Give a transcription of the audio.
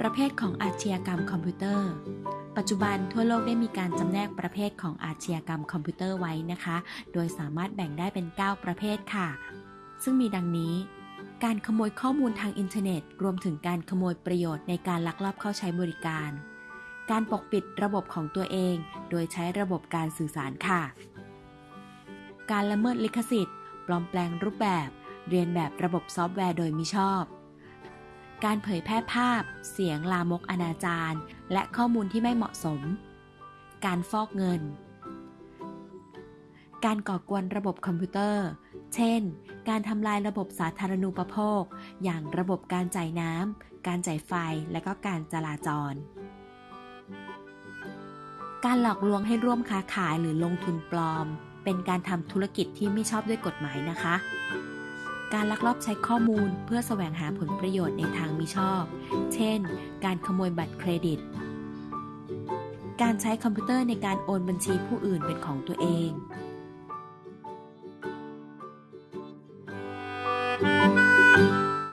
ประเภทของอาชญากรรมคอมพิวเตอร์ ปัจจุบันทั่วโลกได้มีการจำแนกประเภทของอาชญากรรมคอมพิวเตอร์ไว้นะคะ โดยสามารถแบ่งได้เป็น 9 ประเภทค่ะ ซึ่งมีดังนี้ การขโมยข้อมูลทางอินเทอร์เน็ต รวมถึงการขโมยประโยชน์ในการลักลอบเข้าใช้บริการ การปกปิดระบบของตัวเอง โดยใช้ระบบการสื่อสารค่ะ การละเมิดลิขสิทธิ์ ปลอมแปลงรูปแบบ เลียนแบบระบบซอฟต์แวร์โดยมิชอบ การเผยแพร่ภาพ เสียงลามกอนาจารและข้อมูลที่ไม่เหมาะสม การฟอกเงิน การก่อกวนระบบคอมพิวเตอร์ เช่น การทำลายระบบสาธารณูปโภค อย่างระบบการจ่ายน้ำ การจ่ายไฟ และก็การจราจร การหลอกลวงให้ร่วมค้าขายหรือลงทุนปลอม เป็นการทำธุรกิจที่ไม่ชอบด้วยกฎหมายนะคะ การลักลอบใช้ข้อมูลเพื่อแสวงหาผลประโยชน์ในทางมิชอบ เช่น การขโมยบัตรเครดิต การใช้คอมพิวเตอร์ในการโอนบัญชีผู้อื่นเป็นของตัวเอง